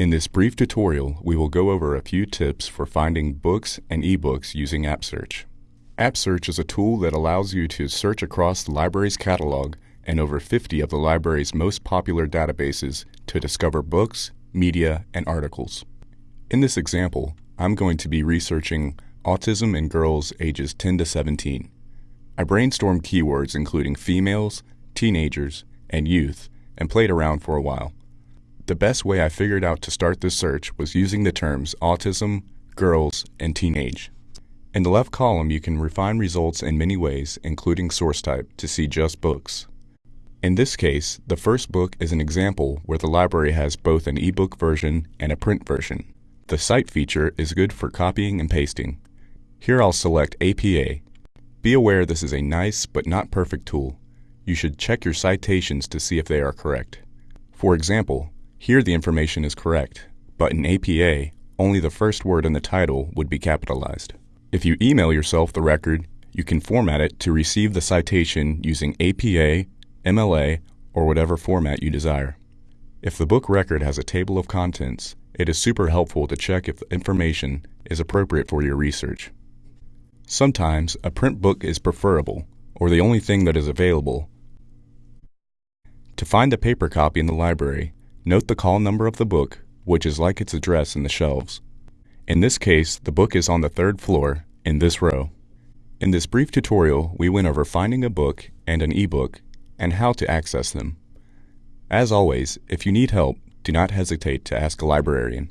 In this brief tutorial, we will go over a few tips for finding books and ebooks using App Search. App Search is a tool that allows you to search across the library's catalog and over 50 of the library's most popular databases to discover books, media, and articles. In this example, I'm going to be researching autism in girls ages 10 to 17. I brainstormed keywords including females, teenagers, and youth and played around for a while. The best way I figured out to start this search was using the terms autism, girls, and teenage. In the left column, you can refine results in many ways, including source type, to see just books. In this case, the first book is an example where the library has both an ebook version and a print version. The cite feature is good for copying and pasting. Here I'll select APA. Be aware this is a nice but not perfect tool. You should check your citations to see if they are correct. For example, here the information is correct, but in APA, only the first word in the title would be capitalized. If you email yourself the record, you can format it to receive the citation using APA, MLA, or whatever format you desire. If the book record has a table of contents, it is super helpful to check if the information is appropriate for your research. Sometimes a print book is preferable, or the only thing that is available. To find a paper copy in the library, note the call number of the book, which is like its address in the shelves. In this case, the book is on the third floor, in this row. In this brief tutorial, we went over finding a book and an ebook and how to access them. As always, if you need help, do not hesitate to ask a librarian.